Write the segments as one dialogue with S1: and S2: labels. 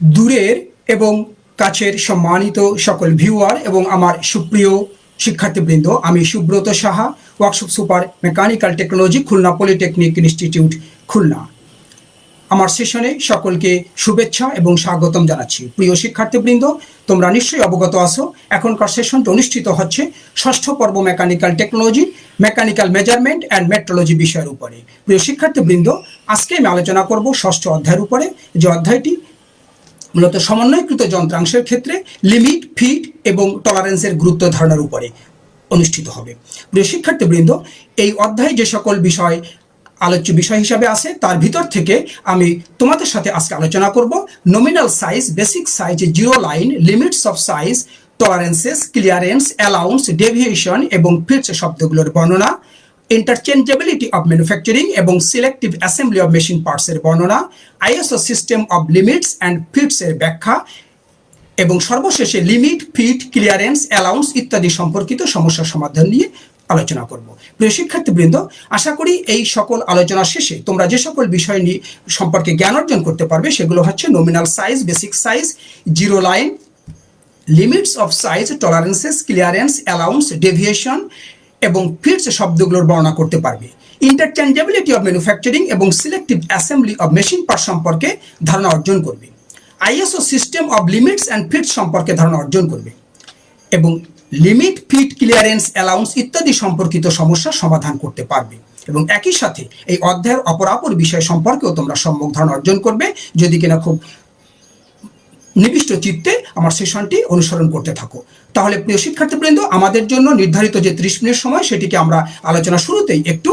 S1: দূরের এবং কাছের সম্মানিত সকল ভিউয়ার এবং আমার সুপ্রিয় শিক্ষার্থীবৃন্দ, আমি Subrata Saha workshop super mechanical technology Khulna polytechnic institute Khulna. আমার সেশনে সকলকে শুভেচ্ছা এবং স্বাগতম জানাচ্ছি। প্রিয় শিক্ষার্থীবৃন্দ, তোমরা নিশ্চয়ই অবগত আছো, এখনকার সেশনটি অনুষ্ঠিত হচ্ছে ষষ্ঠ পর্ব mechanical technology mechanical measurement and metrology বিষয়ের উপরে। প্রিয় শিক্ষার্থীবৃন্দ, আজকে আমি আলোচনা করব ষষ্ঠ অধ্যায়ের উপরে। যে অধ্যায়টি মূলত সমন্বয়কৃত যন্ত্রাংশের ক্ষেত্রে লিমিট ফিট এবং টলারেন্সের গুরুত্ব ধারণার উপরে অনুষ্ঠিত হবে। প্রিয় শিক্ষার্থীবৃন্দ, এই অধ্যায়ে যে সকল বিষয়, আলোচ্য বিষয় হিসাবে আছে, তার ভিতর থেকে আমি তোমাদের সাথে আজকে আলোচনা করব nominal size basic size zero line limits of size tolerances clearance allowance deviation এবং ফিটস শব্দগুলোর বর্ণনা। ইন্টারচেঞ্জেবিলিটি অফ ম্যানুফ্যাকচারিং এবং সিলেক্টিভ অ্যাসেম্বলি অফ মেশিন পার্টসের বর্ণনা ISO system of limits and ফিটসের ব্যাখ্যা এবং সর্বশেষে লিমিট ফিট ক্লিয়ারেন্স অ্যালাউন্স ইত্যাদি সম্পর্কিত সমস্যা সমাধান নিয়ে আলোচনা করব। প্রিয় শিক্ষার্থীবৃন্দ, আশা করি এই সকল আলোচনা শেষে তোমরা যে সকল বিষয় নিয়ে সম্পর্কে জ্ঞান অর্জন করতে পারবে সেগুলো হচ্ছে nominal size basic size zero line limits of size tolerances clearance allowance deviation এবং ফিটস শব্দগুলোর বর্ণনা করতে পারবে। ইন্টারচেঞ্জেবিলিটি অফ ম্যানুফ্যাকচারিং এবং selective assembly of machine part সম্পর্কে ধারণা অর্জন করবে। ISO system of limits and fits সম্পর্কে ধারণা অর্জন করবে। এবং লিমিট ফিট ক্লিয়ারেন্স অ্যালাউন্স ইত্যাদি সম্পর্কিত সমস্যার সমাধান করতে পারবে। এবং একই সাথে এই অধ্যায়ের অপরাপর বিষয় সম্পর্কেও তোমরা সম্যক ধারণা অর্জন করবে। যদি কিনা খুব নিবিষ্ট চিত্তে আমার সেশনটি অনুসরণ করতে থাকো। তাহলে প্রিয় শিক্ষার্থীবৃন্দ, আমাদের জন্য নির্ধারিত যে ত্রিশ মিনিট সময়, সেটিকে আমরা আলোচনা শুরুতেই একটু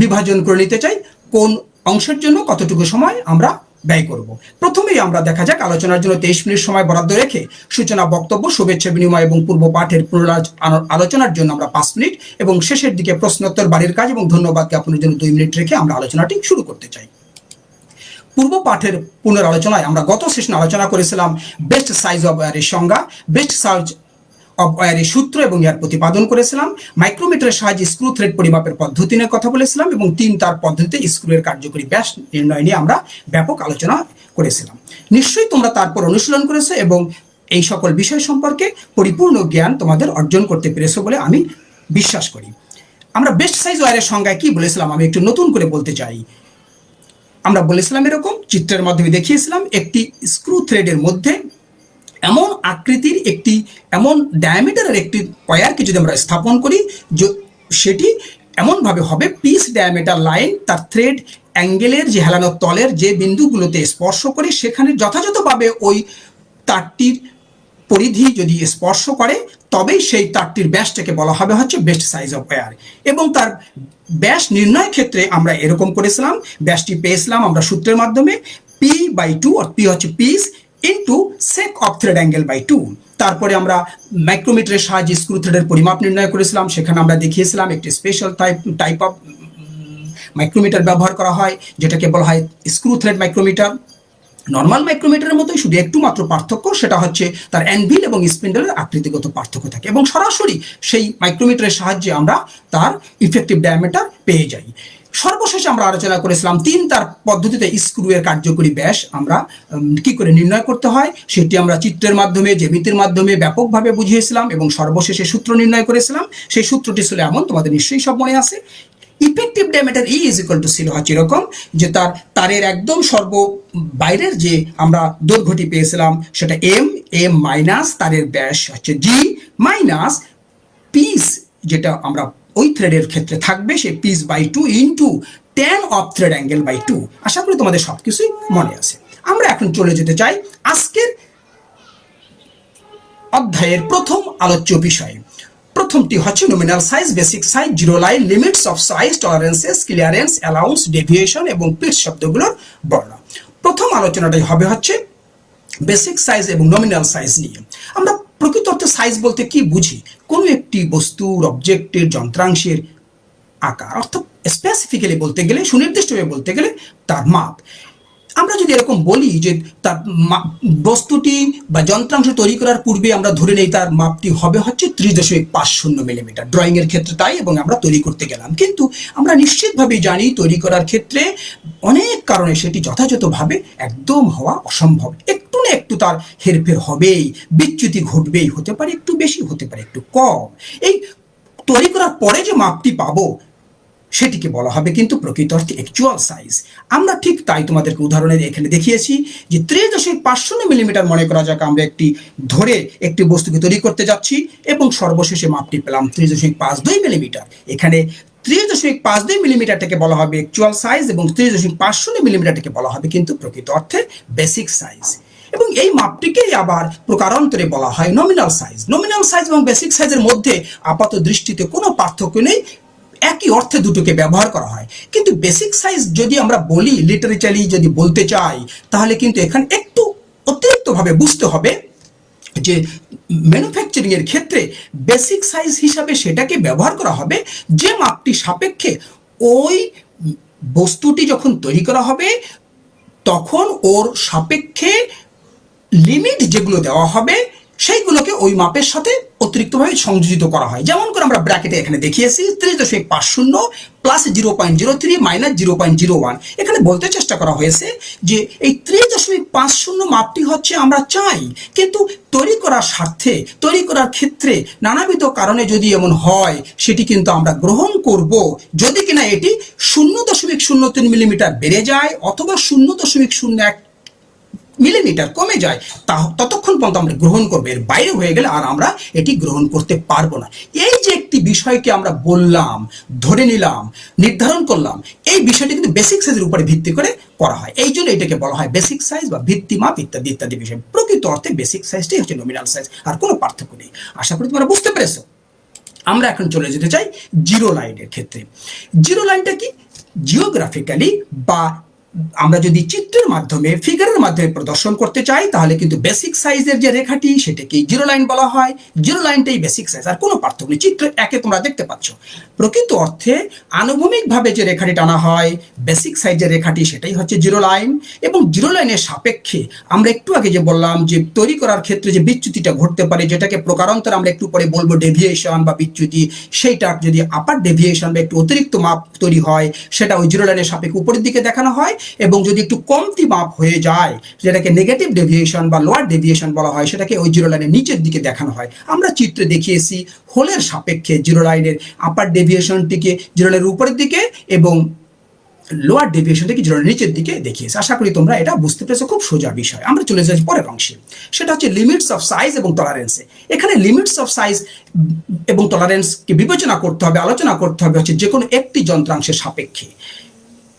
S1: বিভাজন করে নিতে চাই। কোন অংশের জন্য কতটুকু সময় আমরা ব্যয় করব? প্রথমেই আমরা দেখা যাক আলোচনার জন্য তেইশ মিনিট সময় বরাদ্দ রেখে সূচনা, বক্তব্য, শুভেচ্ছা বিনিময় এবং পূর্ব পাঠের পুনরাজ আলোচনার জন্য আমরা পাঁচ মিনিট এবং শেষের দিকে প্রশ্নোত্তর, বাড়ির কাজ এবং ধন্যবাদ জ্ঞাপনের জন্য দুই মিনিট রেখে আমরা আলোচনাটি শুরু করতে চাই। পূর্ব পাঠের পুনর আলোচনায় আমরা গত সেশনে আলোচনা করেছিলাম বেস্ট সাইজ অফ ওয়ারের সংজ্ঞা, বেস্ট সাইজ সূত্র এবং ইয়ার প্রতিপাদন করেছিলাম। মাইক্রোমিটারের সাহায্যে স্ক্রু থ্রেড পরিমাপের পদ্ধতি নিয়ে কথা বলেছিলাম এবং তিন তার পদ্ধতিতে স্ক্রুয়ের কার্যকরী ব্যাস নির্ণয় নিয়ে আমরা ব্যাপক আলোচনা করেছিলাম। নিশ্চয়ই তোমরা তারপর অনুশীলন করেছ এবং এই সকল বিষয় সম্পর্কে পরিপূর্ণ জ্ঞান তোমাদের অর্জন করতে পেরেছ বলে আমি বিশ্বাস করি। আমরা বেস্ট সাইজ ওয়ারের সংজ্ঞায় কি বলেছিলাম আমি একটু নতুন করে বলতে চাই। আমরা বলেছিলাম এরকম, চিত্রের মাধ্যমে দেখিয়েছিলাম, একটি স্ক্রু থ্রেডের মধ্যে এমন আকৃতির একটি, এমন ডায়ামিটারের একটি ওয়্যারকে যদি আমরা স্থাপন করি সেটি এমনভাবে হবে পিস ডায়ামিটার লাইন তার থ্রেড অ্যাঙ্গেলের যে হেলানো তলের যে বিন্দুগুলোতে স্পর্শ করে, সেখানে যথাযথভাবে ওই তারটির পরিধি যদি স্পর্শ করে, তবেই সেই তারটির ব্যাসটাকে বলা হবে হচ্ছে বেস্ট সাইজ অফ ওয়ার এবং তার ব্যাস নির্ণয় ক্ষেত্রে আমরা এরকম করেছিলাম, ব্যাসটি পেয়েছিলাম আমরা সূত্রের মাধ্যমে পি বাই টু আর পি হচ্ছে piece into sec of thread angle by two তারপরে আমরা মাইক্রোমিটারের সাহায্যে স্ক্রু থ্রেডের পরিমাপ নির্ণয় করেছিলাম। সেখানে আমরা দেখিয়েছিলাম একটি special type type of micrometer ব্যবহার করা হয়, যেটাকে বলা হয় স্ক্রু থ্রেড মাইক্রোমিটার নর্মাল মাইক্রোমিটারের মতোই শুধু একটু মাত্র পার্থক্য, সেটা হচ্ছে তার অ্যানভিল এবং স্পিন্ডেলের আকৃতিগত পার্থক্য থাকে। এবং সরাসরি সেই মাইক্রোমিটারের সাহায্যে আমরা তার ইফেক্টিভ ডায়ামিটার পেয়ে যাই। সর্বশেষে আমরা আলোচনা করেছিলাম তিন তার পদ্ধতিতে স্ক্রু এর কার্যকরী ব্যাস আমরা কি করে নির্ণয় করতে হয়, সেটি আমরা চিত্রের মাধ্যমে, জ্যামিতির মাধ্যমে ব্যাপকভাবে বুঝিয়েছিলাম এবং সর্বশেষে সূত্র নির্ণয় করেছিলাম। সেই সূত্রটি ছিল এমন, তোমাদের নিশ্চয়ই সব মনে আছে। Effective diameter E is equal to ছিল হচ্ছে এরকম, যে তার, তারের একদম সর্ব বাইরের যে আমরা দৈর্ঘ্যটি পেয়েছিলাম, সেটা এম এম মাইনাস তারের ব্যাস হচ্ছে জি মাইনাস পিস যেটা আমরা ওই থ্রেডের ক্ষেত্রে থাকবে সে piece by two into tan of thread angle by two আশা করি তোমাদের সব কিছুই মনে আছে। আমরা এখন চলে যেতে চাই আজকের অধ্যায়ের প্রথম আলোচ্য বিষয়। প্রথমটি হচ্ছে nominal size basic size zero line limits of size tolerances clearance allowance deviation এবং পিচ শব্দগুলোর বর্ণনা। প্রথম আলোচনাটাই হবে হচ্ছে বেসিক সাইজ এবং নমিনাল সাইজ নিয়ে। আমরা প্রকৃত অর্থে সাইজ বলতে কি বুঝি? কোনো একটি বস্তুর অবজেক্টের যন্ত্রাংশের আকার, অর্থাৎ স্পেসিফিক্যালি বলতে গেলে, সুনির্দিষ্টভাবে বলতে গেলে তার মাপ। আমরা যদি এরকম বলি যে তার বস্তুটি বা যন্ত্রাংশ তৈরি করার পূর্বে আমরা ধরে নেই তার মাপটি হবে হচ্ছে ত্রিশ দশমিক পাঁচ শূন্য মিলিমিটার। ড্রয়িং এর ক্ষেত্রে তাই এবং আমরা তৈরি করতে গেলাম। কিন্তু আমরা নিশ্চিতভাবেই জানি তৈরি করার ক্ষেত্রে অনেক কারণে সেটি যথাযথভাবে একদম হওয়া অসম্ভব। একটু না একটু তার হেরফের হবেই, বিচ্যুতি ঘটবেই, হতে পারে একটু বেশি, হতে পারে একটু কম। এই তৈরি করার পরে যে মাপটি পাবো সেটিকে বলা হবে কিন্তু প্রকৃত অর্থে অ্যাকচুয়াল সাইজ আমরা ঠিক তাই তোমাদেরকে উদাহরণে এখানে দেখিয়েছি যে ত্রিশ দশমিক পাঁচ মিলিমিটার মনে করা যাক আমরা একটি ধরে একটি বস্তুকে তৈরি করতে যাচ্ছি এবং সর্বশেষে মাপটি পেলাম ত্রিশ দশমিক পাঁচ দুই মিলিমিটার। এখানে ত্রিশ দশমিক পাঁচ দুই মিলিমিটারটাকে বলা হবে অ্যাকচুয়াল সাইজ এবং ত্রিশ দশমিক পাঁচ শূন্য মিলিমিটারটাকে বলা হবে কিন্তু প্রকৃত অর্থে বেসিক সাইজ এবং এই মাপটিকেই আবার প্রকারান্তরে বলা হয় নমিনাল সাইজ নমিনাল সাইজ এবং বেসিক সাইজের মধ্যে আপাত দৃষ্টিতে কোনো পার্থক্য নেই। একই অর্থে দুটোকে ব্যবহার করা হয়। কিন্তু বেসিক সাইজ যদি আমরা বলি লিটারেচারি যদি বলতে চাই, তাহলে কিন্তু এখানে একটু অতিরিক্তভাবে বুঝতে হবে যে ম্যানুফ্যাকচারিং এর ক্ষেত্রে বেসিক সাইজ হিসাবে সেটাকে ব্যবহার করা হবে যে মাপটি সাপেক্ষে ওই বস্তুটি যখন তৈরি করা হবে, তখন ওর সাপেক্ষে লিমিট যেগুলো দেওয়া হবে সেইগুলোকে ওই মাপের সাথে অতিরিক্তভাবে সংযোজিত করা হয়। যেমন করে আমরা ব্র্যাকেটে এখানে দেখিয়েছি ত্রিশ দশমিক পাঁচ শূন্য plus zero point zero three minus zero point zero one এখানে বলতে চেষ্টা করা হয়েছে যে এই ত্রিশ দশমিক পাঁচ শূন্য মাপটি হচ্ছে আমরা চাই, কিন্তু তৈরি করার স্বার্থে, তৈরি করার ক্ষেত্রে নানাবিধ কারণে যদি এমন হয়, সেটি কিন্তু আমরা গ্রহণ করব। যদি কিনা এটি শূন্য দশমিক শূন্য তিন মিলিমিটার বেড়ে যায় অথবা শূন্য দশমিক শূন্য এক মিলিমিটার কমে যায়, তা ততক্ষণ পর্যন্ত আমরা গ্রহণ করব। এর বাইরে হয়ে গেলে আর আমরা এটি গ্রহণ করতে পারব না। এই যে একটি বিষয়কে আমরা বললাম, ধরে নিলাম, নির্ধারণ করলাম, এই বিষয়টি কিন্তু বেসিক সাইজের উপরে ভিত্তি করে করা হয়। এই জন্য এটাকে বলা হয় বেসিক সাইজ বা ভিত্তিমাপ ইত্যাদি ইত্যাদি বিষয়। প্রকৃত অর্থে বেসিক সাইজটাই হচ্ছে নমিনাল সাইজ আর কোনো পার্থক্য নেই। আশা করি তোমরা বুঝতে পেরেছ। আমরা এখন চলে যেতে চাই জিরো লাইনের ক্ষেত্রে। জিরো লাইনটা কি? জিওগ্রাফিক্যালি বা আমরা যদি চিত্রের মাধ্যমে ফিগারের মাধ্যমে প্রদর্শন করতে চাই, তাহলে কিন্তু বেসিক সাইজের যে রেখাটি, সেটাকে জিরো লাইন বলা হয়। জিরো লাইনটাই বেসিক সাইজ আর কোনো পার্থক্য নেই। চিত্র একে তোমরা দেখতে পাচ্ছ। প্রকৃত অর্থে আনুভূমিকভাবে যে রেখাটি টানা হয় বেসিক সাইজের রেখাটি, সেটাই হচ্ছে জিরো লাইন এবং জিরো লাইনের সাপেক্ষে আমরা একটু আগে যে বললাম যে তৈরি করার ক্ষেত্রে যে বিচ্যুতিটা ঘটতে পারে, যেটাকে প্রকারান্তর আমরা একটু পরে বলব ডেভিয়েশন বা বিচ্যুতি, সেইটা যদি আপার ডেভিয়েশন বা একটু অতিরিক্ত মাপ তৈরি হয়, সেটা ওই জিরো লাইনের সাপেক্ষে উপরের দিকে দেখানো হয়। এবং যদি একটু কমতি মাপ হয়ে যায়, যেটাকে নেগেটিভ ডেভিয়েশন বা লোয়ার ডেভিয়েশন বলা হয়, সেটাকে ওই জিরো লাইনের নিচের দিকে দেখানো হয়। আমরা চিত্রে দেখিয়েছি হোলের সাপেক্ষে জিরো লাইনের আপার ডেভিয়েশনটিকে জিরো লাইনের উপরের দিকে এবং লোয়ার ডেভিয়েশনটাকে জিরো নিচের দিকে দেখিয়েছে। আশা করি তোমরা এটা বুঝতে পেরেছ, খুব সোজা বিষয়। আমরা চলে যাচ্ছি পরের অংশে। সেটা হচ্ছে লিমিটস অফ সাইজ এবং টলারেন্সে এখানে লিমিটস অফ সাইজ এবং টলারেন্সকে বিবেচনা করতে হবে, আলোচনা করতে হবে হচ্ছে যে কোনো একটি যন্ত্রাংশের সাপেক্ষে।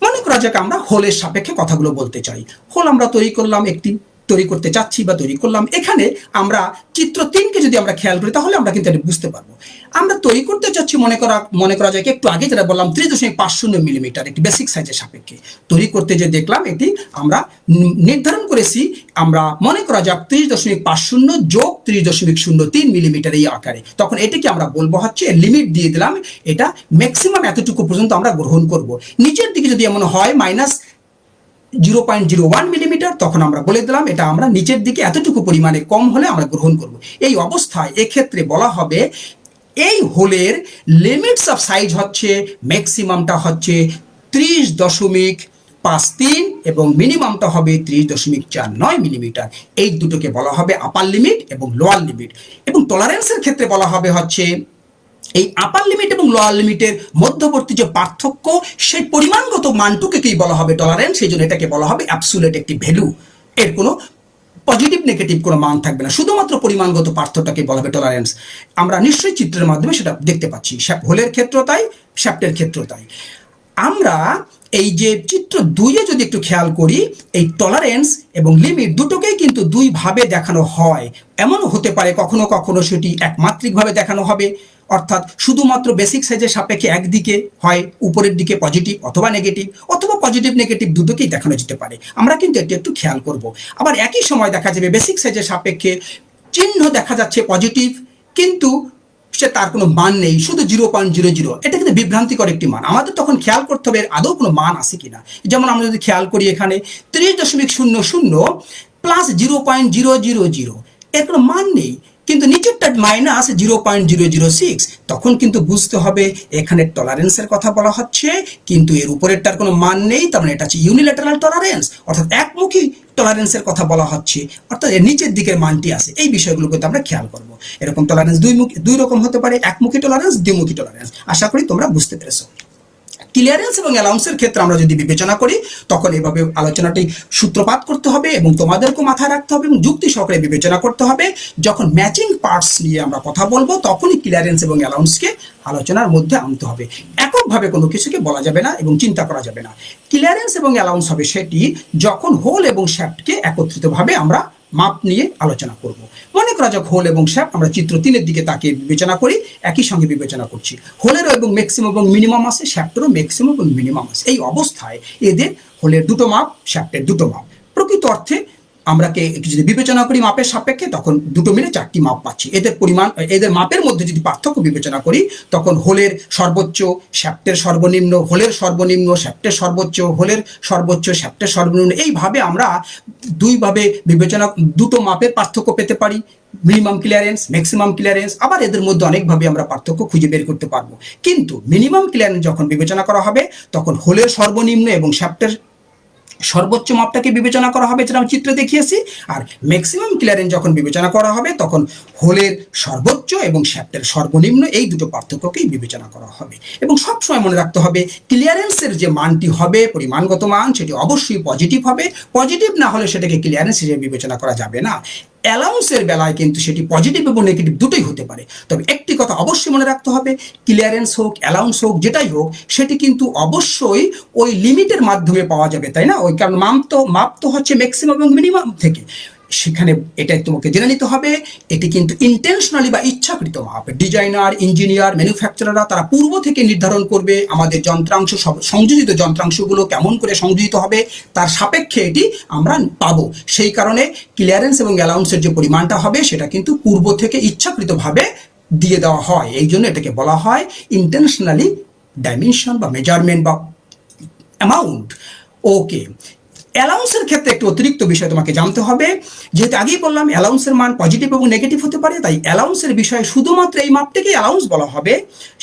S1: মনে করা যাক আমরা হোলের সাপেক্ষে কথাগুলো বলতে চাই। হোল আমরা তৈরি করলাম একটি তৈরি করতে চাচ্ছি বা তৈরি করলাম। এখানে আমরা চিত্র তিনকে যদি আমরা খেয়াল করি, তাহলে আমরা কিন্তু এটা বুঝতে পারব। আমরা তৈরি করতে চাচ্ছি, মনে করা মনে করা যায় একটু আগে যেটা বললাম ত্রিশ দশমিক পাঁচ শূন্য মিলিমিটার, একটি বেসিক সাইজের সাপেক্ষে। তৈরি করতে যে দেখলাম, এটি আমরা নির্ধারণ করেছি, আমরা মনে করা যাক ত্রিশ দশমিক পাঁচ শূন্য যোগ ত্রিশ দশমিক শূন্য তিন মিলিমিটার এই আকারে। তখন এটিকে আমরা বলব হচ্ছে লিমিট দিয়ে দিলাম, এটা ম্যাক্সিমাম এতটুকু পর্যন্ত আমরা গ্রহণ করব। নিচের দিকে যদি এমন হয় minus zero point zero one millimetre তখন আমরা বলে দিলাম, এটা আমরা নিচের দিকে এতটুকু পরিমাণে কম হলে আমরা গ্রহণ করব। এই অবস্থায় এক্ষেত্রে বলা হবে, এই হোলের লিমিটস অফ সাইজ হচ্ছে ম্যাক্সিমামটা হচ্ছে ত্রিশ দশমিক পাঁচ তিন এবং মিনিমামটা হবে ত্রিশ দশমিক চার নয় মিলিমিটার এই দুটোকে বলা হবে আপার লিমিট এবং লোয়ার লিমিট এবং টলারেন্সের ক্ষেত্রে বলা হবে হচ্ছে এই আপার লিমিট এবং লোয়ার লিমিটের মধ্যবর্তী যে পার্থক্য, সেই পরিমাণগত মানটুকুকেই বলা হবে টলারেন্স সেই জন্য এটাকে বলা হবে অ্যাবসুলেট একটি ভ্যালু এর কোনো পজিটিভ নেগেটিভ কোনো মান থাকবে না। শুধুমাত্র পরিমাণগত পার্থক্যটাকে বলা হবে টলারেন্স আমরা নিশ্চয়ই চিত্রের মাধ্যমে সেটা দেখতে পাচ্ছি। হোলের ক্ষেত্র তাই শ্যাপ্টের ক্ষেত্র তাই। আমরা এই যে চিত্র দুইয়ে যদি একটু খেয়াল করি, এই টলারেন্স এবং লিমিট দুটোকেই কিন্তু দুইভাবে দেখানো হয়। এমনও হতে পারে কখনো কখনো সেটি একমাত্রিকভাবে দেখানো হবে। অর্থাৎ শুধুমাত্র বেসিক সাইজের সাপেক্ষে একদিকে হয়, উপরের দিকে পজিটিভ অথবা নেগেটিভ অথবা পজিটিভ নেগেটিভ দুটোকেই দেখানো যেতে পারে। আমরা কিন্তু এটি একটু খেয়াল করব। আবার একই সময় দেখা যাবে বেসিক সাইজের সাপেক্ষে চিহ্ন দেখা যাচ্ছে পজিটিভ কিন্তু সে তার কোনো মান নেই, শুধু জিরো পয়েন্ট জিরো জিরো এটা কিন্তু বিভ্রান্তিকর একটি মান। আমাদের তখন খেয়াল করতে হবে আদৌ কোনো মান আছে কিনা। যেমন আমরা যদি খেয়াল করি এখানে, ত্রিশ দশমিক শূন্য শূন্য plus zero point zero zero zero এর কোনো মান নেই। কিন্তু নিচেরটা minus zero point zero zero six তখন কিন্তু বুঝতে হবে এখানে টলারেন্সের কথা বলা হচ্ছে, কিন্তু এর উপরেরটার কোনো মান নেই, তার মানে এটা হচ্ছে ইউনিল্যাটারাল টলারেন্স অর্থাৎ একমুখী টলারেন্সের কথা বলা হচ্ছে, অর্থাৎ এর নিচের দিকের মানটি আছে। এই বিষয়গুলো কিন্তু আমরা খেয়াল করব। এরকম টলারেন্স দুই মুখী দুই রকম হতে পারে, একমুখী টলারেন্স দ্বিমুখী টলারেন্স আশা করি তোমরা বুঝতে পেরেছ। ক্লিয়ারেন্স এবং অ্যালাউন্সের ক্ষেত্রে আমরা যদি বিবেচনা করি, তখন এভাবে আলোচনাটি সূত্রপাত করতে হবে এবং তোমাদেরকেও মাথায় রাখতে হবে এবং যুক্তি সহকারে বিবেচনা করতে হবে। যখন ম্যাচিং পার্টস নিয়ে আমরা কথা বলব, তখনই ক্লিয়ারেন্স এবং অ্যালাউন্সকে আলোচনার মধ্যে আনতে হবে। এককভাবে কোনো কিছুকে বলা যাবে না এবং চিন্তা করা যাবে না। ক্লিয়ারেন্স এবং অ্যালাউন্স হবে সেটি যখন হোল এবং শ্যাফটকে একত্রিতভাবে আমরা মাপ নিয়ে আলোচনা করব। মনে করা যাক হোল এবং শ্যাপ আমরা চিত্র তিনের দিকে তাকে বিবেচনা করি, একই সঙ্গে বিবেচনা করছি। হোলেরও এবং ম্যাক্সিমাম এবং মিনিমাম আছে, শ্যাপটেরও ম্যাক্সিমাম এবং মিনিমাম আছে। এই অবস্থায় এদের হোলের দুটো মাপ, শ্যাপটের দুটো মাপ। প্রকৃত অর্থে আমরাকে যদি বিবেচনা করি মাপের সাপেক্ষে, তখন দুটো মিলে চারটি মাপ পাচ্ছি। এদের পরিমাণ, এদের মাপের মধ্যে যদি পার্থক্য বিবেচনা করি, তখন হোলের সর্বোচ্চ শ্যাপ্টের সর্বনিম্ন, হোলের সর্বনিম্ন শ্যাপ্টের সর্বোচ্চ, হোলের সর্বোচ্চ শ্যাপ্টের সর্বনিম্ন, এইভাবে আমরা দুইভাবে বিবেচনা, দুটো মাপের পার্থক্য পেতে পারি। মিনিমাম ক্লিয়ারেন্স, ম্যাক্সিমাম ক্লিয়ারেন্স, আবার এদের মধ্যে অনেকভাবে আমরা পার্থক্য খুঁজে বের করতে পারব। কিন্তু মিনিমাম ক্লিয়ারেন্স যখন বিবেচনা করা হবে, তখন হোলের সর্বনিম্ন এবং শ্যাপ্টের সর্বোচ্চ মাপটাকে বিবেচনা করা হবে, যেটা আমি চিত্রে দেখিয়েছি। আর ম্যাক্সিমাম ক্লিয়ারেন্স যখন বিবেচনা করা হবে, তখন হোলের সর্বোচ্চ এবং শ্যাপ্টের সর্বনিম্ন এই দুটো পার্থক্যকেই বিবেচনা করা হবে। এবং সবসময় মনে রাখতে হবে ক্লিয়ারেন্সের যে মানটি হবে, পরিমাণগত মান, সেটি অবশ্যই পজিটিভ হবে। পজিটিভ না হলে সেটাকে ক্লিয়ারেন্স হিসেবে বিবেচনা করা যাবে না। অ্যালাউন্সের বেলায় কিন্তু সেটি পজিটিভ এবং নেগেটিভ দুটোই হতে পারে। তবে একটি কথা অবশ্যই মনে রাখতে হবে ক্লিয়ারেন্স হোক অ্যালাউন্স হোক, যেটাই হোক, সেটি কিন্তু অবশ্যই ওই লিমিটের মাধ্যমে পাওয়া যাবে, তাই না? ওই কারণ মাপ তো মাপ তো হচ্ছে ম্যাক্সিমাম এবং মিনিমাম থেকে। সেখানে এটা তোমাকে জেনে নিতে হবে। এটি কিন্তু ইন্টেনশনালি বা ইচ্ছাকৃত মাপ ডিজাইনার ইঞ্জিনিয়ার ম্যানুফ্যাকচারাররা তারা পূর্ব থেকে নির্ধারণ করবে আমাদের যন্ত্রাংশ সংযোজিত যন্ত্রাংশগুলো কেমন করে সংযোজিত হবে। তার সাপেক্ষে এটি আমরা পাবো। সেই কারণে ক্লিয়ারেন্স এবং অ্যালাউন্সের যে পরিমাণটা হবে, সেটা কিন্তু পূর্ব থেকে ইচ্ছাকৃতভাবে দিয়ে দেওয়া হয়। এই জন্য এটাকে বলা হয় ইন্টেনশনালি ডাইমেনশন বা মেজারমেন্ট বা অ্যামাউন্ট ওকে অ্যালাউন্সের ক্ষেত্রে একটু অতিরিক্ত বিষয় তোমাকে জানতে হবে। যেহেতু আগেই বললাম অ্যালাউন্সের মান পজিটিভ এবং নেগেটিভ হতে পারে, তাই অ্যালাউন্সের বিষয়ে শুধুমাত্র এই মাপটাকে অ্যালাউন্স বলা হবে।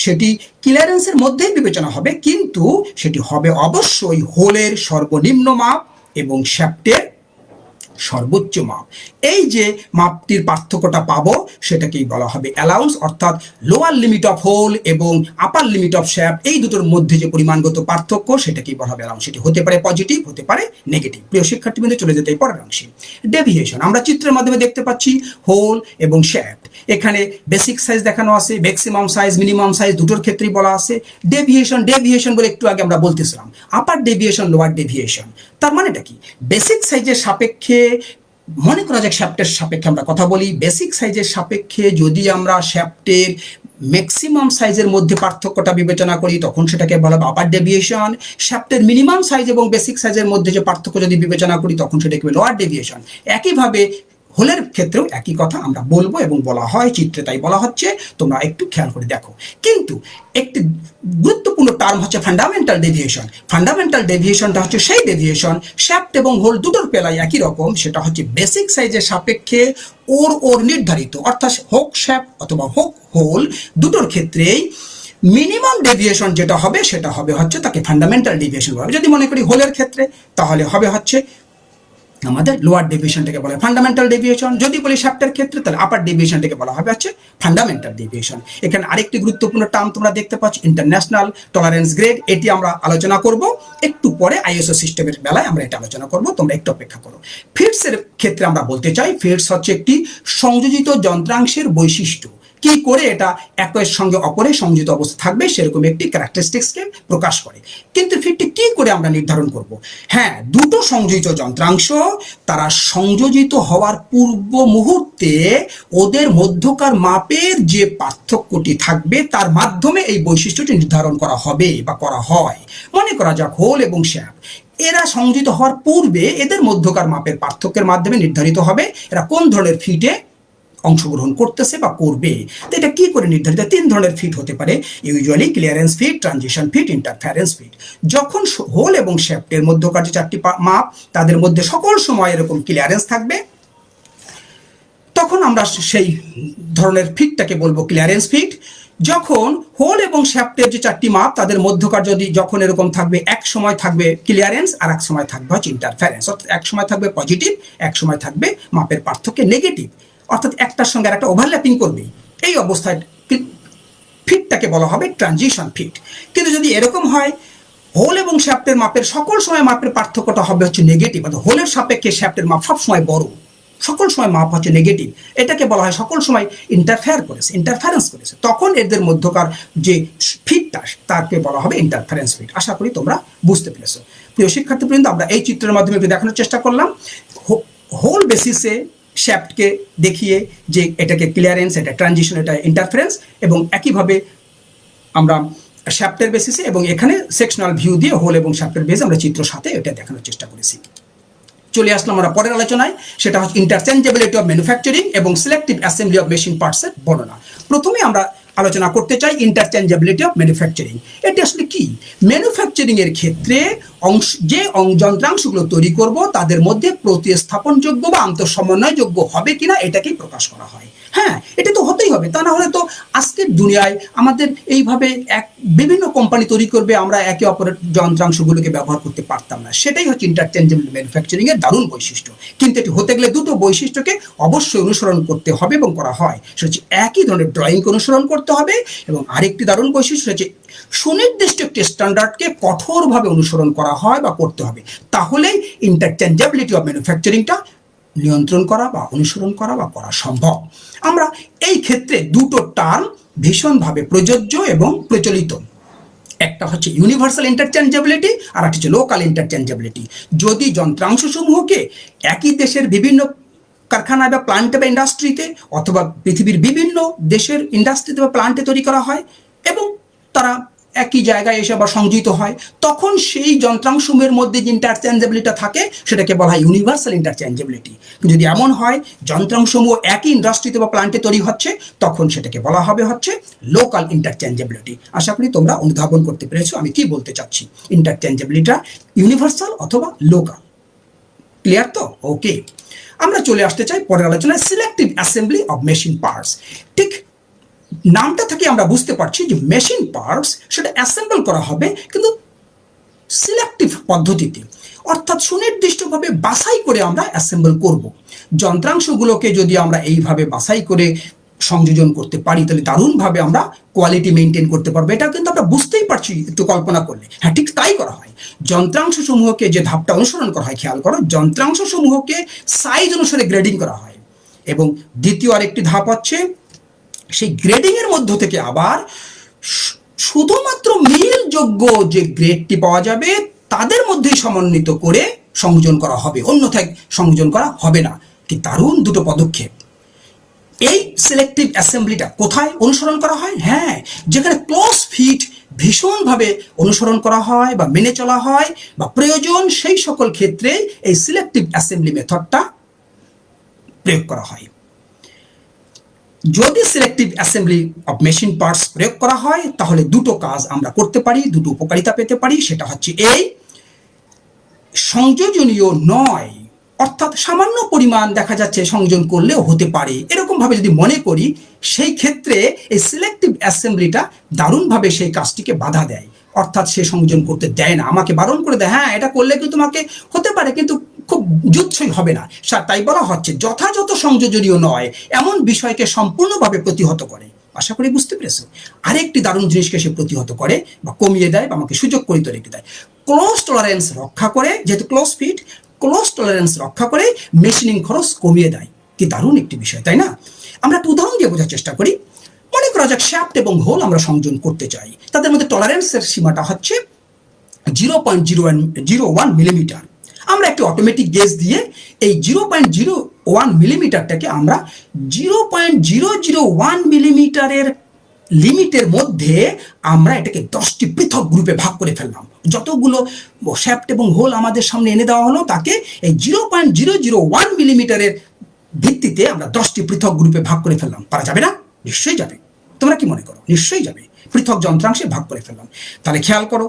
S1: সেটি ক্লিয়ারেন্সের মধ্যেই বিবেচনা হবে, কিন্তু সেটি হবে অবশ্যই হোলের সর্বনিম্ন মাপ এবং শ্যাপ্টের সর্বোচ্চ মাপ। এই যে মাপটির পার্থক্যটা পাবো, সেটাকেই বলা হবে অ্যালাউন্স অর্থাৎ লোয়ার লিমিট অফ হোল এবং আপার লিমিট অফ শ্যাপ এই দুটোর মধ্যে যে পরিমাণগত পার্থক্য, সেটাকেই বলা হবে অ্যালাউন্স সেটি হতে পারে পজিটিভ হতে পারে নেগেটিভ প্রিয় শিক্ষার্থীবৃন্দ, চলে যেতে পরের অংশে। ডেভিয়েশন আমরা চিত্রের মাধ্যমে দেখতে পাচ্ছি হোল এবং শ্যাপ এখানে বেসিক সাইজ দেখানো আছে ম্যাক্সিমাম সাইজ মিনিমাম সাইজ দুটোর ক্ষেত্রেই বলা আছে। ডেভিয়েশন ডেভিয়েশন বলে একটু আগে আমরা বলতেছিলাম। আপার ডেভিয়েশন লোয়ার ডেভিয়েশন তার মানেটা কি? বেসিক সাইজের সাপেক্ষে, মনে করা যাক শ্যাপ্টের সাপেক্ষে আমরা কথা বলি। বেসিক সাইজের সাপেক্ষে যদি আমরা শ্যাপ্টের ম্যাক্সিমাম সাইজের মধ্যে পার্থক্যটা বিবেচনা করি, তখন সেটাকে বলা হবে আপার ডেভিয়েশন শ্যাপ্টের মিনিমাম সাইজ এবং বেসিক সাইজের মধ্যে যে পার্থক্য যদি বিবেচনা করি, তখন সেটাকে লোয়ার ডেভিয়েশন একইভাবে হোলের ক্ষেত্রেও একই কথা আমরা বলব এবং বলা হয়, চিত্রে তাই বলা হচ্ছে, তোমরা একটু খেয়াল করে দেখো। কিন্তু একটি গুরুত্বপূর্ণ টার্ম হচ্ছে ফান্ডামেন্টাল ডেভিয়েশন ফান্ডামেন্টাল ডেভিয়েশনটা হচ্ছে সেই ডেভিয়েশন শ্যাপ্ট এবং হোল দুটোর পেলায় একই রকম, সেটা হচ্ছে বেসিক সাইজের সাপেক্ষে ওর ওর নির্ধারিত। অর্থাৎ হোক শ্যাপ অথবা হোক হোল দুটোর ক্ষেত্রেই মিনিমাম ডেভিয়েশন যেটা হবে, সেটা হবে হচ্ছে তাকে ফান্ডামেন্টাল ডেভিয়েশন হবে যদি মনে করি হোলের ক্ষেত্রে, তাহলে হবে হচ্ছে আমাদের লোয়ার ডেভিয়েশনটাকে বলা হয়। ফান্ডামেন্টাল ডেভিয়েশন যদি বলি শ্যাপ্টের ক্ষেত্রে, তাহলে আপার ডেভিয়েশনটাকে বলা হবে হচ্ছে ফান্ডামেন্টাল ডেভিয়েশন এখানে আরেকটি গুরুত্বপূর্ণ টার্ম তোমরা দেখতে পাচ্ছ ইন্টারন্যাশনাল টলারেন্স গ্রেড এটি আমরা আলোচনা করব। একটু পরে আইএসও সিস্টেমের বেলায় আমরা এটা আলোচনা করব, তোমরা একটু অপেক্ষা করো। ফিটসের ক্ষেত্রে আমরা বলতে চাই ফিটস হচ্ছে একটি সংযোজিত যন্ত্রাংশের বৈশিষ্ট্য। কি করে এটা একের সঙ্গে অপরে সংযুক্ত অবস্থা থাকবে সেরকম একটি ক্যারেক্টারিস্টিক্সকে প্রকাশ করে। কিন্তু ফিটটি কি করে আমরা নির্ধারণ করব? হ্যাঁ দুটো সংযোজিত যন্ত্রাংশ তারা সংযোজিত হওয়ার পূর্ব মুহূর্তে ওদের মধ্যকার মাপের যে পার্থক্যটি থাকবে তার মাধ্যমে এই বৈশিষ্ট্যটি নির্ধারণ করা হবে বা করা হয়। মনে করা যাক, হোল এবং শ্যাপ এরা সংযোজিত হওয়ার পূর্বে এদের মধ্যকার মাপের পার্থক্যের মাধ্যমে নির্ধারিত হবে এরা কোন ধরনের ফিটে অংশগ্রহণ করতেছে বা করবে। তো এটা কি করে নির্ধারিত? তিন ধরনের ফিট হতে পারে। Usually clearance fit transition fit interference fit যখন হোল এবং শ্যাপ্টের মধ্যকার যে চারটি মাপ, তাদের মধ্যে সকল সময় এরকম ক্লিয়ারেন্স থাকবে। তখন আমরা সেই ধরনের ফিটটাকে বলব ক্লিয়ারেন্স ফিট যখন হোল এবং শ্যাফটের যে চারটি মাপ, তাদের মধ্যকার যদি যখন এরকম থাকবে, এক সময় থাকবে ক্লিয়ারেন্স আর এক সময় থাকবে হচ্ছে ইন্টারফারেন্স অর্থাৎ এক সময় থাকবে পজিটিভ এক সময় থাকবে মাপের পার্থক্যে নেগেটিভ অর্থাৎ একটার সঙ্গে আর একটা ওভারল্যাপিং করবে এই অবস্থায় ফিটটাকে বলা হবে ট্রানজিশন ফিট। কিন্তু যদি এরকম হয় হোল এবং শ্যাপ্টের মাপের সকল সময় মাপের পার্থক্যটা হবে হচ্ছে নেগেটিভ অর্থাৎ হোলের সাপেক্ষে শ্যাপ্টের মাপ সবসময় বড়। সকল সময় মাপ হচ্ছে নেগেটিভ এটাকে বলা হয় সকল সময় ইন্টারফেয়ার করেছে ইন্টারফারেন্স করেছে। তখন এদের মধ্যকার যে ফিটটা, তাকে বলা হবে ইন্টারফারেন্স ফিট। আশা করি তোমরা বুঝতে পেরেছ। প্রিয় শিক্ষার্থীবৃন্দ, আমরা এই চিত্রের মাধ্যমে দেখানোর চেষ্টা করলাম। হোল বেসিসে শ্যাফটকে দেখিয়ে যে এটাকে ক্লিয়ারেন্স এটা ট্রানজিশন এটা ইন্টারফারেন্স এবং একইভাবে আমরা শ্যাপ্টের বেসিসে এবং এখানে সেকশনাল ভিউ দিয়ে হোল এবং শ্যাপ্টের বেস আমরা চিত্র সাথে এটা দেখানোর চেষ্টা করেছি। চলে আসলাম আমরা পরের আলোচনায়, সেটা হচ্ছে ইন্টারচেঞ্জেবিলিটি অফ ম্যানুফ্যাকচারিং এবং সিলেক্টিভ অ্যাসেম্বলি অফ মেশিন পার্টসের বর্ণনা। প্রথমে আমরা আলোচনা করতে চাই ইন্টারচেঞ্জেবিলিটি অফ ম্যানুফ্যাকচারিং এটি আসলে কি? ম্যানুফ্যাকচারিং এর ক্ষেত্রে অংশ, যে যন্ত্রাংশগুলো তৈরি করব, তাদের মধ্যে প্রতিস্থাপনযোগ্য বা আন্তঃসমন্বয়যোগ্য হবে কিনা, এটাকেই প্রকাশ করা হয়। হ্যাঁ এটা তো হতেই হবে। তা না হলে তো আজকের দুনিয়ায় আমাদের এইভাবে এক বিভিন্ন কোম্পানি তৈরি করবে, আমরা একে অপরের যন্ত্রাংশগুলোকে ব্যবহার করতে পারতাম না। সেটাই হচ্ছে ইন্টারচেঞ্জেবল ম্যানুফ্যাকচারিং এর দারুণ বৈশিষ্ট্য। কিন্তু এটি হতে গেলে দুটো বৈশিষ্ট্যকে অবশ্যই অনুসরণ করতে হবে এবং করা হয়। সেটা হচ্ছে একই ধরনের ড্রয়িংকে অনুসরণ করতে হবে এবং আরেকটি দারুণ বৈশিষ্ট্য হচ্ছে সুনির্দিষ্ট একটি স্ট্যান্ডার্ডকে কঠোরভাবে অনুসরণ করা হয় বা করতে হবে। তাহলেই ইন্টারচেঞ্জেবিলিটি অফ ম্যানুফ্যাকচারিংটা নিয়ন্ত্রণ করা বা অনুসরণ করা বা করা সম্ভব। আমরা এই ক্ষেত্রে দুটো টার্ম ভীষণভাবে প্রযোজ্য এবং প্রচলিত। একটা হচ্ছে ইউনিভার্সাল ইন্টারচেঞ্জেবিলিটি আর একটা হচ্ছে লোকাল ইন্টারচেঞ্জেবিলিটি যদি যন্ত্রাংশসমূহকে একই দেশের বিভিন্ন কারখানায় বা প্লান্টে বা ইন্ডাস্ট্রিতে অথবা পৃথিবীর বিভিন্ন দেশের ইন্ডাস্ট্রিতে বা প্লান্টে তৈরি করা হয় এবং তারা একই জায়গায় এসে আবার সংযোজিত হয়, তখন সেই যন্ত্রাংশসমূহের মধ্যে যে ইন্টারচেঞ্জেবিলিটি থাকে, সেটাকে বলা হয় ইউনিভার্সাল ইন্টারচেঞ্জেবিলিটি যদি এমন হয়, যন্ত্রাংশসমূহ একই ইন্ডাস্ট্রিতে বা প্লান্টে তৈরি হচ্ছে, তখন সেটাকে বলা হবে হচ্ছে লোকাল ইন্টারচেঞ্জেবিলিটি আশা করি তোমরা অনুধাবন করতে পেরেছ, আমি কি বলতে চাচ্ছি? ইন্টারচেঞ্জেবিলিটিটা ইউনিভার্সাল অথবা লোকাল ক্লিয়ার তো? ওকে আমরা চলে আসতে চাই পরের আলোচনায় selective assembly of machine parts ঠিক নামটা থেকে আমরা বুঝতে পারছি যে মেশিন পার্টস সেটা অ্যাসেম্বল করা হবে কিন্তু সিলেক্টিভ পদ্ধতিতে, অর্থাৎ সুনির্দিষ্টভাবে বাছাই করে আমরা অ্যাসেম্বল করব। যন্ত্রাংশগুলোকে যদি আমরা এইভাবে বাছাই করে সংযোজন করতে পারি, তাহলে দারুণভাবে আমরা কোয়ালিটি মেনটেন করতে পারব। এটা কিন্তু আমরা বুঝতেই পারছি একটু কল্পনা করলে। হ্যাঁ ঠিক তাই করা হয়। যন্ত্রাংশ সমূহকে যে ধাপটা অনুসরণ করা হয়, খেয়াল করো যন্ত্রাংশ সমূহকে সাইজ অনুসারে গ্রেডিং করা হয়। এবং দ্বিতীয় আরেকটি ধাপ হচ্ছে সেই গ্রেডিং এর মধ্য থেকে আবার শুধুমাত্র মিলযোগ্য যে গ্রেডটি পাওয়া যাবে, তাদের মধ্যেই সমন্বিত করে সংযোজন করা হবে। অন্যথায় সংযোজন করা হবে না। কি দারুণ দুটো পদক্ষেপ। এই সিলেক্টিভ অ্যাসেম্বলিটা কোথায় অনুসরণ করা হয়? হ্যাঁ যেখানে ক্লোজ ফিট ভীষণভাবে অনুসরণ করা হয় বা মেনে চলা হয় বা প্রয়োজন সেই সকল ক্ষেত্রে এই সিলেক্টিভ অ্যাসেম্বলি মেথডটা প্রয়োগ করা হয়। যদি selective assembly of machine parts প্রয়োগ করা হয়, তাহলে দুটো কাজ আমরা করতে পারি, দুটো উপকারিতা পেতে পারি, সেটা হচ্ছে এই সংযোজনীয় নয়, অর্থাৎ সামান্য পরিমাণ দেখা যাচ্ছে সংযোজন করলেও হতে পারে। এরকমভাবে যদি মনে করি, সেই ক্ষেত্রে এই সিলেক্টিভ অ্যাসেম্বলিটা দারুণভাবে সেই কাজটিকে বাধা দেয়। অর্থাৎ সে সংযোজন করতে দেয় না। আমাকে বারণ করে দেয় হ্যাঁ এটা করলে কিন্তু তোমাকে হতে পারে? কিন্তু খুব যুৎসই হবে না। তাই বলা হচ্ছে, যথাযথ সংযোজনীয় নয়, এমন বিষয়কে সম্পূর্ণভাবে প্রতিহত করে। আশা করি বুঝতে পেরেছ আরেকটি দারুণ জিনিসকে সে প্রতিহত করে বা কমিয়ে দেয় বা আমাকে সুযোগ করে রেখে দেয়। ক্লোজ টলারেন্স রক্ষা করে, যেহেতু ক্লোজ ফিট ক্লোজ টলারেন্স রক্ষা করে মেশিনিং খরচ কমিয়ে দেয়। কি দারুণ একটি বিষয়, তাই না? আমরা একটা উদাহরণ দিয়ে বোঝার চেষ্টা করি। মনে করা যাক শ্যাফট এবং হোল আমরা সংযোজন করতে চাই। তাদের মধ্যে টলারেন্সের সীমাটা হচ্ছে zero point zero zero one millimetre আমরা একটি অটোমেটিক গেজ দিয়ে এই জিরো পয়েন্ট জিরো ওয়ান মিলিমিটারটাকে আমরা zero point zero zero one মিলিমিটারের লিমিটের মধ্যে আমরা এটাকে দশটি পৃথক গ্রুপে ভাগ করে ফেললাম। যতগুলো শ্যাফট এবং হোল আমাদের সামনে এনে দেওয়া হলো, তাকে এই zero point zero zero one মিলিমিটারের ভিত্তিতে আমরা দশটি পৃথক গ্রুপে ভাগ করে ফেললাম। পারা যাবে না? নিশ্চয়ই যাবে। তোমরা কি মনে করো? নিশ্চয়ই যাবে। পৃথক যন্ত্রাংশে ভাগ করে ফেললাম। তাহলে খেয়াল করো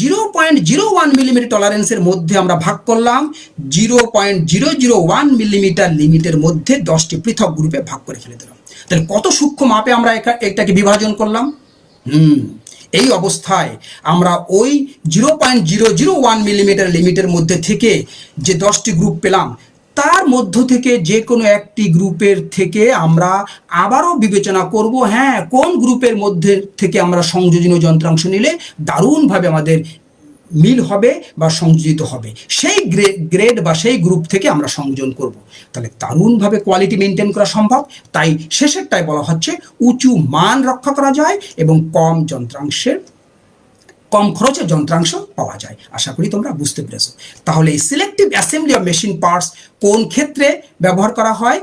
S1: zero point zero one millimetre টলারেন্সের মধ্যে আমরা ভাগ করলাম zero point zero zero one millimetre লিমিটের মধ্যে দশটি পৃথক গ্রুপে ভাগ করে ফেলে দিলাম। তাহলে কত সূক্ষ্ম মাপে আমরা এটাকে বিভাজন করলাম? হুম, এই অবস্থায় আমরা ওই zero point zero zero one millimetre লিমিটের মধ্যে থেকে যে দশটি গ্রুপ পেলাম তার মধ্য থেকে যে কোনো একটি গ্রুপের থেকে আমরা আবারও বিবেচনা করব হ্যাঁ কোন গ্রুপের মধ্যে থেকে আমরা সংযোজনীয় যন্ত্রাংশ নিলে দারুণভাবে আমাদের মিল হবে বা সংযোজিত হবে। সেই গ্রেড বা সেই গ্রুপ থেকে আমরা সংযোজন করব। তাহলে দারুণভাবে কোয়ালিটি মেনটেন করা সম্ভব। তাই শেষেরটাই বলা হচ্ছে, উঁচু মান রক্ষা করা যায় এবং কম যন্ত্রাংশের কম খরচে যন্ত্রাংশ পাওয়া যায়। আশা করি তোমরা বুঝতে পেরেছ। তাহলে এই selective assembly of machine parts কোন ক্ষেত্রে ব্যবহার করা হয়,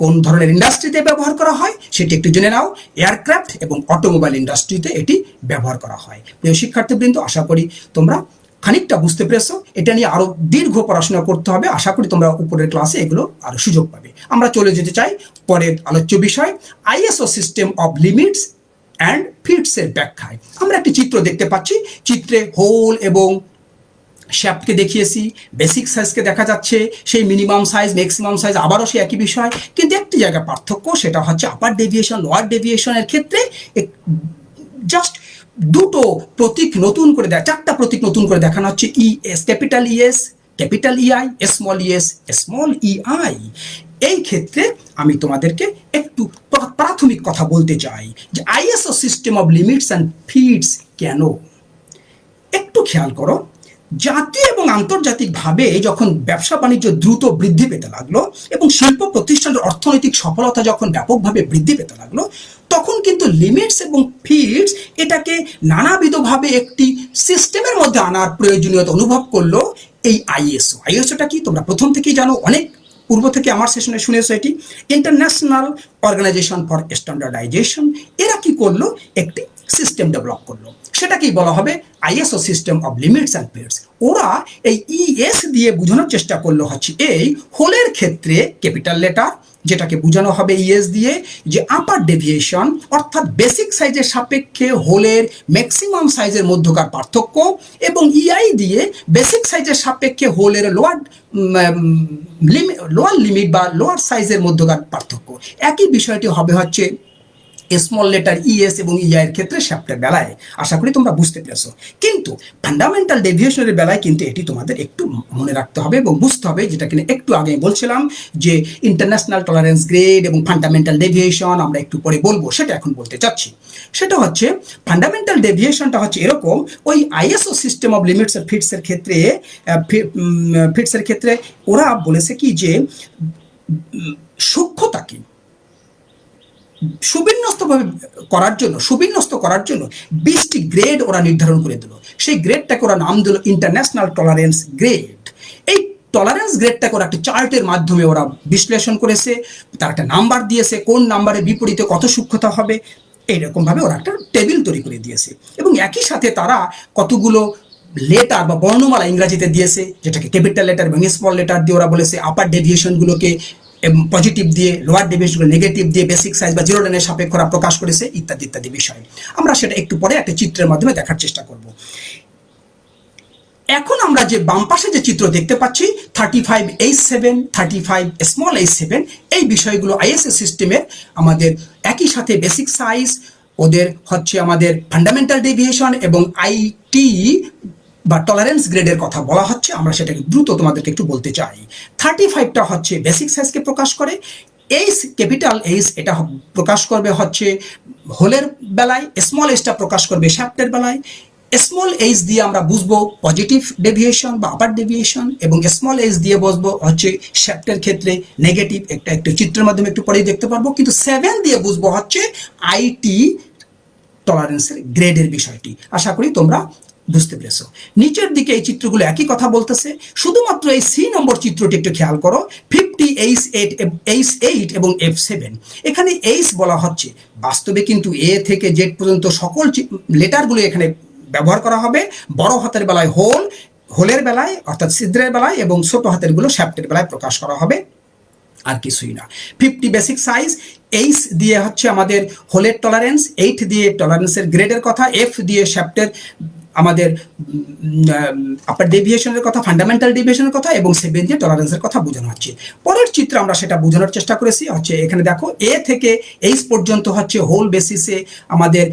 S1: কোন ধরনের ইন্ডাস্ট্রিতে ব্যবহার করা হয়, সেটি একটু জেনে নাও। এয়ারক্রাফট এবং অটোমোবাইল ইন্ডাস্ট্রিতে এটি ব্যবহার করা হয়। প্রিয় শিক্ষার্থীবৃন্দ, আশা করি তোমরা খানিকটা বুঝতে পেরেছ। এটা নিয়ে আরও দীর্ঘ পড়াশোনা করতে হবে। আশা করি তোমরা উপরের ক্লাসে এগুলো আরও সুযোগ পাবে। আমরা চলে যেতে চাই পরের আলোচ্য বিষয় ISO system of limits and ফিটসের ব্যাখ্যায়। আমরা একটি চিত্র দেখতে পাচ্ছি। চিত্রে হোল এবং শ্যাপকে দেখিয়েছি। বেসিক সাইজকে দেখা যাচ্ছে। সেই মিনিমাম সাইজ ম্যাক্সিমাম সাইজ আবারও সেই একই বিষয়। কিন্তু একটি জায়গায় পার্থক্য, সেটা হচ্ছে আপার ডেভিয়েশন লোয়ার ডেভিয়েশনের ক্ষেত্রে জাস্ট দুটো প্রতীক নতুন করে দেয় চারটা প্রতীক নতুন করে দেখানো হচ্ছে। E S capital ES capital EI small ES small EI এই ক্ষেত্রে আমি তোমাদেরকে একটু প্রাথমিক কথা বলতে চাই যে ISO system of limits and fits কেন? একটু খেয়াল করো জাতীয় এবং আন্তর্জাতিকভাবে যখন ব্যবসা বাণিজ্য দ্রুত বৃদ্ধি পেতে লাগল এবং শিল্প প্রতিষ্ঠানের অর্থনৈতিক সফলতা যখন ব্যাপকভাবে বৃদ্ধি পেতে লাগল, তখন কিন্তু লিমিটস এবং ফিডস এটাকে নানাবিধভাবে একটি সিস্টেমের মধ্যে আনার প্রয়োজনীয়তা অনুভব করল এই আইএসও। আইএসওটা কি? তোমরা প্রথম থেকেই জানো, অনেক পূর্ব থেকে আমার সেশনে শুনেছ এটি ইন্টারন্যাশনাল অর্গানাইজেশন ফর স্ট্যান্ডার্ডাইজেশন এরা কি করল? একটি সিস্টেম ডেভেলপ করল। সেটাকেই বলা হবে ISO system of limits and periods ওরা এই ইএস দিয়ে বোঝানোর চেষ্টা করল হচ্ছে এই হোলের ক্ষেত্রে ক্যাপিটাল লেটার যেটাকে বোঝানো হবে ইএস দিয়ে, যে আপার ডেভিয়েশন অর্থাৎ বেসিক সাইজের সাপেক্ষে হোলের ম্যাক্সিমাম সাইজের মধ্যকার পার্থক্য এবং ইআই দিয়ে বেসিক সাইজের সাপেক্ষে হোলের লোয়ার লিমিট লোয়ার লিমিট বা লোয়ার সাইজের মধ্যকার পার্থক্য। একই বিষয়টি হবে হচ্ছে স্মল লেটার ইএস এবং ইআই এর ক্ষেত্রে শ্যাপ্টের বেলায়। আশা করি তোমরা বুঝতে পেরেছ। কিন্তু ফান্ডামেন্টাল ডেভিয়েশনের বেলায় কিন্তু এটি তোমাদের একটু মনে রাখতে হবে এবং বুঝতে হবে, যেটা কিনা একটু আগে বলছিলাম যে ইন্টারন্যাশনাল টলারেন্স গ্রেড এবং ফান্ডামেন্টাল ডেভিয়েশন আমরা একটু পরে বলব, সেটা এখন বলতে চাচ্ছি। সেটা হচ্ছে ফান্ডামেন্টাল ডেভিয়েশনটা হচ্ছে এরকম, ওই আইএসও সিস্টেম অফ লিমিটস আর ফিটসের ক্ষেত্রে ফিটসের ক্ষেত্রে ওরা বলেছে কি যে সূক্ষ্মতা কি সুবিন্যস্তভাবে করার জন্য, সুবিন্যস্ত করার জন্য বিশটি গ্রেড ওরা নির্ধারণ করে দিল। সেই গ্রেডটাকে ওরা নাম দিল ইন্টারন্যাশনাল টলারেন্স গ্রেড। এই টলারেন্স গ্রেডটাকে ওরা একটা চার্টের মাধ্যমে ওরা বিশ্লেষণ করেছে, তার একটা নাম্বার দিয়েছে, কোন নাম্বারের বিপরীতে কত সূক্ষ্মতা হবে, এইরকমভাবে ওরা একটা টেবিল তৈরি করে দিয়েছে। এবং একই সাথে তারা কতগুলো লেটার বা বর্ণমালা ইংরাজিতে দিয়েছে, যেটাকে ক্যাপিটাল লেটার এবং স্মল লেটার দিয়ে ওরা বলেছে, আপার ডেভিয়েশনগুলোকে পজিটিভ দিয়ে লোয়ার ডিভিশনগুলো নেগেটিভ দিয়ে বেসিক সাইজ বা জিরো লাইনের সাপেক্ষরা প্রকাশ করেছে, ইত্যাদি ইত্যাদি বিষয়। আমরা সেটা একটু পরে একটা চিত্রের মাধ্যমে দেখার চেষ্টা করব। এখন আমরা যে বাম পাশে যে চিত্র দেখতে পাচ্ছি thirty five H seven thirty five small H seven এই বিষয়গুলো আইএসএ সিস্টেমের আমাদের একই সাথে বেসিক সাইজ ওদের হচ্ছে আমাদের ফান্ডামেন্টাল ডেভিয়েশন এবং আইটি বা টলারেন্স গ্রেডের কথা বলা হচ্ছে, আমরা সেটাকে দ্রুত তোমাদেরকে একটু বলতে চাই। থার্টি ফাইভটা হচ্ছে বেসিক সাইজকে প্রকাশ করে। এইস ক্যাপিটাল এইস এটা প্রকাশ করবে হচ্ছে হোলের বেলায় স্মল এইসটা প্রকাশ করবে শ্যাপ্টের বেলায়। স্মল এইচ দিয়ে আমরা বুঝব পজিটিভ ডেভিয়েশন বা আপার ডেভিয়েশন এবং স্মল এইচ দিয়ে বুঝব হচ্ছে শ্যাপ্টের ক্ষেত্রে নেগেটিভ একটা একটু চিত্রের মাধ্যমে একটু পরেই দেখতে পারব। কিন্তু সেভেন দিয়ে বুঝব হচ্ছে আইটি টলারেন্সের গ্রেডের বিষয়টি। আশা করি তোমরা বুঝতে পেরেছ। নিচের দিকে এই চিত্রগুলো একই কথা বলতেছে, শুধুমাত্র এই সি নম্বর চিত্রটি একটু খেয়াল করো, fifty H eight H eight এবং এফ সেভেন। এখানে এইচ বলা হচ্ছে, বাস্তবে কিন্তু এ থেকে জেড পর্যন্ত সকল লেটারগুলো এখানে ব্যবহার করা হবে, বড় হাতের বেলায় হোল, হোলের বেলায়, অর্থাৎ ছিদ্রের বেলায় এবং ছোট হাতেরগুলো শ্যাপ্টের বেলায় প্রকাশ করা হবে। আর কিছুই না। ফিফটি বেসিক সাইজ, এইচ দিয়ে হচ্ছে আমাদের হোলের টলারেন্স এইট দিয়ে টলারেন্সের গ্রেডের কথা, এফ দিয়ে শ্যাপ্টের আমাদের আপার ডেভিয়েশনের কথা ফান্ডামেন্টাল ডেভিয়েশনের কথা এবং সেভেন দিয়ে টলারেন্সের কথা বোঝানো হচ্ছে। পরের চিত্রে আমরা সেটা বোঝানোর চেষ্টা করেছি, হচ্ছে এখানে দেখো এ থেকে এইচ পর্যন্ত হচ্ছে হোল বেসিসে আমাদের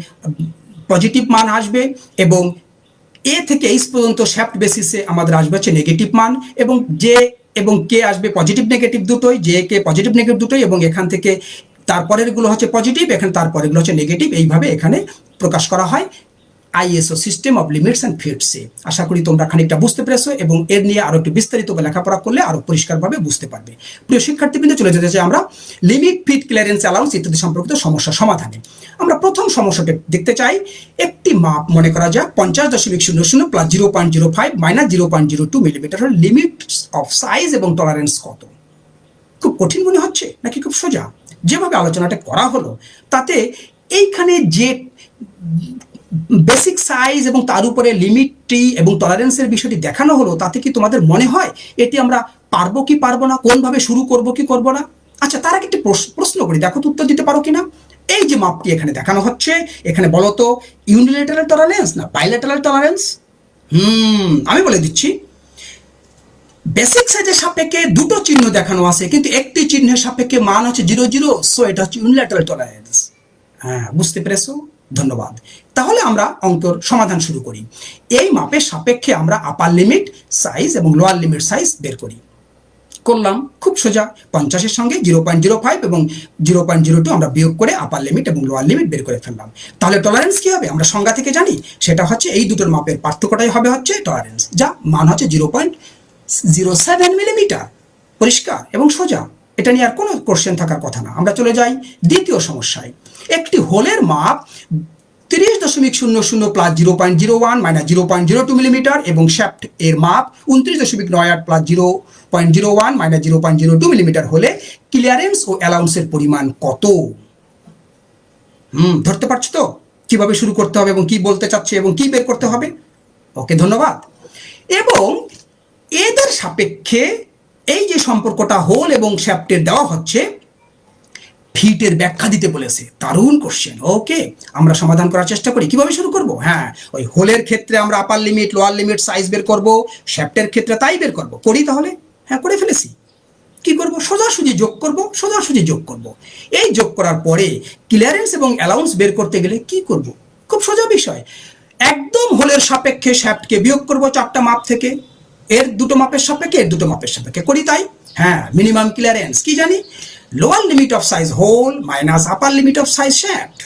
S1: পজিটিভ মান আসবে এবং এ থেকে এইচ পর্যন্ত শ্যাফট বেসিসে আমাদের আসবে হচ্ছে নেগেটিভ মান এবং যে এবং কে আসবে পজিটিভ নেগেটিভ দুটোই যে কে পজিটিভ নেগেটিভ দুটোই এবং এখান থেকে তারপরেরগুলো হচ্ছে পজিটিভ এখানে তারপরেগুলো হচ্ছে নেগেটিভ এইভাবে এখানে প্রকাশ করা হয়। ISO system of limits and ফিটসে আশা করি তোমরা খানিকটা বুঝতে পেরেছ এবং এর নিয়ে আরও একটু বিস্তারিত লেখাপড়া করলে আরও পরিষ্কারভাবে বুঝতে পারবে। প্রিয় শিক্ষার্থীবৃন্দ, চলে যেতে চাই আমরা লিমিট ফিট ক্লিয়ারেন্স অ্যালাউন্স ইত্যাদি সম্পর্কিত সমস্যা সমাধানে। আমরা প্রথম সমস্যাটা দেখতে চাই, একটি মাপ মনে করা যাক, পঞ্চাশ দশমিক শূন্য শূন্য plus zero point zero five minus zero point zero two millimetre limit of size এবং টলারেন্স কত? খুব কঠিন মনে হচ্ছে নাকি খুব সোজা? যেভাবে আলোচনাটা করা হলো, তাতে এইখানে যে বেসিক সাইজ এবং তার উপরে লিমিটটি এবং টলারেন্সের বিষয়টি দেখানো হলো, তাতে কি তোমাদের মনে হয় এটি আমরা পারব কি পারব না, কোনভাবে শুরু করব কি করব না? আচ্ছা তার আগে একটি প্রশ্ন করি, দেখো তো উত্তর দিতে পারো কিনা? এই যে মাপটি এখানে দেখানো হচ্ছে, এখানে বলো তো ইউনিলেটারাল টলারেন্স না বাইলেটারাল টলারেন্স হুম, আমি বলে দিচ্ছি। বেসিক সাইজের সাপেক্ষে দুটো চিহ্ন দেখানো আছে, কিন্তু একটি চিহ্নের সাপেক্ষে মান হচ্ছে জিরো জিরো সো এটা হচ্ছে ইউনিলেটারাল টলারেন্স হ্যাঁ বুঝতে পেরেছ? ধন্যবাদ। তাহলে আমরা অঙ্কর সমাধান শুরু করি। এই মাপের সাপেক্ষে আমরা আপার লিমিট সাইজ এবং লোয়ার লিমিট সাইজ বের করি। করলাম, খুব সোজা। পঞ্চাশের সঙ্গে জিরো পয়েন্ট জিরো ফাইভ এবং জিরো পয়েন্ট জিরো টু আমরা বিয়োগ করে আপার লিমিট এবং লোয়ার লিমিট বের করে ফেললাম। তাহলে টলারেন্স কি হবে? আমরা সংজ্ঞা থেকে জানি, সেটা হচ্ছে এই দুটোর মাপের পার্থক্যটাই হবে হচ্ছে টলারেন্স যা মান হচ্ছে zero point zero seven millimetre পরিষ্কার এবং সোজা। এটা নিয়ে আর কোনো কোশ্চেন থাকার কথা না। আমরা চলে যাই দ্বিতীয় সমস্যায়। একটি হোলের মাপ তিরিশ দশমিক শূন্য শূন্য plus zero point zero one minus zero point zero two millimetre এবং শ্যাফট এর মাপ উনত্রিশ দশমিক নয় আট plus zero point zero one minus zero point zero two millimetre হলে ক্লিয়ারেন্স ও অ্যালাউন্সের পরিমাণ কত? হুম, ধরতে পারছ তো? কীভাবে শুরু করতে হবে এবং কি বলতে চাচ্ছে এবং কি বের করতে হবে? ওকে, ধন্যবাদ। এবং এদের সাপেক্ষে এই যে সম্পর্কটা হোল এবং শ্যাপ্টের দেওয়া হচ্ছে ফিটের ব্যাখ্যা দিতে বলেছে। দারুণ কোশ্চেন ওকে আমরা সমাধান করার চেষ্টা করি। কীভাবে শুরু করব? হ্যাঁ ওই হোলের ক্ষেত্রে আমরা upper limit lower limit size বের করব শ্যাপ্টের ক্ষেত্রে তাই বের করব। করি তাহলে? হ্যাঁ করে ফেলেছি। কি করব? সোজাসুজি যোগ করব, সোজাসুজি যোগ করব। এই যোগ করার পরে ক্লিয়ারেন্স এবং অ্যালাউন্স বের করতে গেলে কি করব? খুব সোজা বিষয়। একদম হোলের সাপেক্ষে শ্যাপ্টকে বিয়োগ করব চারটা মাপ থেকে। এর দুটো মাপের সাপেক্ষে, এর দুটো মাপের সাপেক্ষে। করি তাই? হ্যাঁ মিনিমাম ক্লিয়ারেন্স কি জানি? Lower limit of size hole minus upper limit of size shaft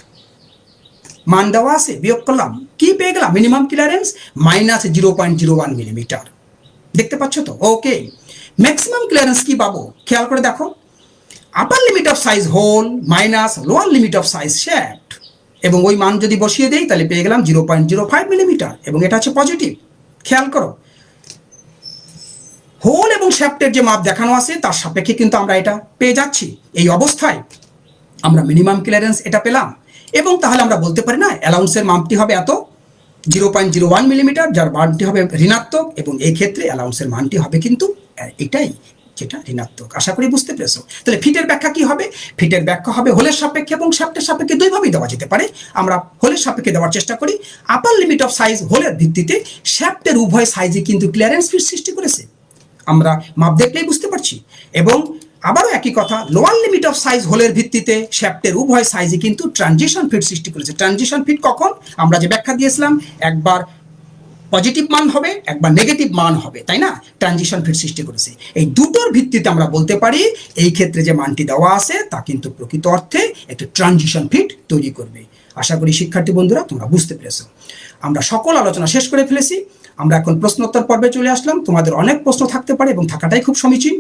S1: মান দেওয়া আছে বিয়োগ করলাম কি পেয়ে গেলাম minimum clearance minus zero point zero one millimetre দেখতে পাচ্ছ তো ওকে ম্যাক্সিমাম ক্লিয়ারেন্স কি পাবো খেয়াল করে দেখো upper limit of size hole minus lower limit of size shaft এবং ওই মান যদি বসিয়ে দেই তাহলে পেয়ে গেলাম zero point zero five millimetre এবং এটা হচ্ছে পজিটিভ খেয়াল করো হোল এবং শ্যাফটের যে মাপ দেখানো আছে, তার সাপেক্ষে কিন্তু আমরা এটা পেয়ে যাচ্ছি। এই অবস্থায় আমরা মিনিমাম ক্লিয়ারেন্স এটা পেলাম। এবং তাহলে আমরা বলতে পারি না অ্যালাউন্সের মাপটি হবে এত zero point zero one millimetre যার মানটি হবে ঋণাত্মক, এবং এই ক্ষেত্রে অ্যালাউন্সের মানটি হবে কিন্তু এটাই যেটা ঋণাত্মক। আশা করি বুঝতে পেরেছ। তাহলে ফিটের ব্যাখ্যা কি হবে? ফিটের ব্যাখ্যা হবে হোলের সাপেক্ষে এবং শ্যাপ্টের সাপেক্ষে দুইভাবেই দেওয়া যেতে পারে। আমরা হোলের সাপেক্ষে দেওয়ার চেষ্টা করি। আপার লিমিট অফ সাইজ হোলের ভিত্তিতে শ্যাপ্টের উভয় সাইজে কিন্তু ক্লিয়ারেন্স ফিট সৃষ্টি করেছে। আমরা মাপ দেখলেই বুঝতে পারছি। এবং আবারও একই কথা লোয়ার লিমিট অফ সাইজ হোলের ভিত্তিতে শ্যাপ্টের উভয় সাইজে কিন্তু ট্রানজিশন ফিট সৃষ্টি করেছে। ট্রানজিশন ফিট কখন? আমরা যে ব্যাখ্যা দিয়েছিলাম, একবার পজিটিভ মান হবে, একবার নেগেটিভ মান হবে, তাই না? ট্রানজিশন ফিট সৃষ্টি করেছে। এই দুটোর ভিত্তিতে আমরা বলতে পারি, এই ক্ষেত্রে যে মানটি দেওয়া আছে, তা কিন্তু প্রকৃত অর্থে একটি ট্রানজিশন ফিট তৈরি করবে। আশা করি শিক্ষার্থী বন্ধুরা, তোমরা বুঝতে পেরেছ। আমরা সকল আলোচনা শেষ করে ফেলেছি। আমরা এখন প্রশ্নোত্তর পর্বে চলে আসলাম। তোমাদের অনেক প্রশ্ন থাকতে পারে এবং থাকাটাই খুব সমীচীন।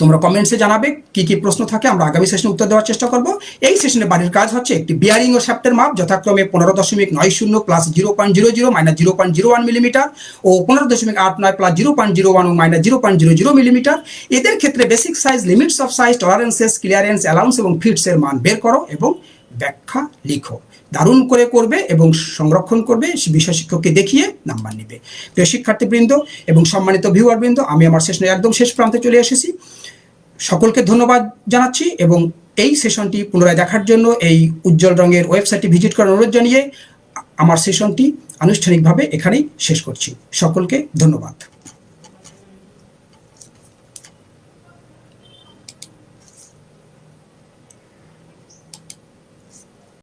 S1: তোমরা কমেন্টসে জানাবে কি কি প্রশ্ন থাকে। আমরা আগামী সেশনে উত্তর দেওয়ার চেষ্টা করব। এই সেশনে বাড়ির কাজ হচ্ছে একটি বিয়ারিং ও শ্যাপ্টের মাপ। যথাক্রমে পনেরো দশমিক নয় শূন্য plus zero point zero zero minus zero point zero one millimetre ও পনেরো দশমিক আট নয় plus zero point zero one ও minus zero point zero zero millimetre এদের ক্ষেত্রে basic size limits of size tolerances clearance allowance এবং ফিটসের মান বের করো এবং ব্যাখ্যা লিখো। দারুণ করে করবে এবং সংরক্ষণ করবে বিষয় শিক্ষককে দেখিয়ে নাম্বার নেবে। প্রিয় শিক্ষার্থীবৃন্দ এবং সম্মানিত ভিউয়ারবৃন্দ, আমি আমার সেশনের একদম শেষ প্রান্তে চলে এসেছি। সকলকে ধন্যবাদ জানাচ্ছি এবং এই সেশনটি পুনরায় দেখার জন্য, এই উজ্জ্বল রঙের ওয়েবসাইটটি ভিজিট করার অনুরোধ জানিয়ে আমার সেশনটি আনুষ্ঠানিকভাবে এখানেই শেষ করছি। সকলকে ধন্যবাদ।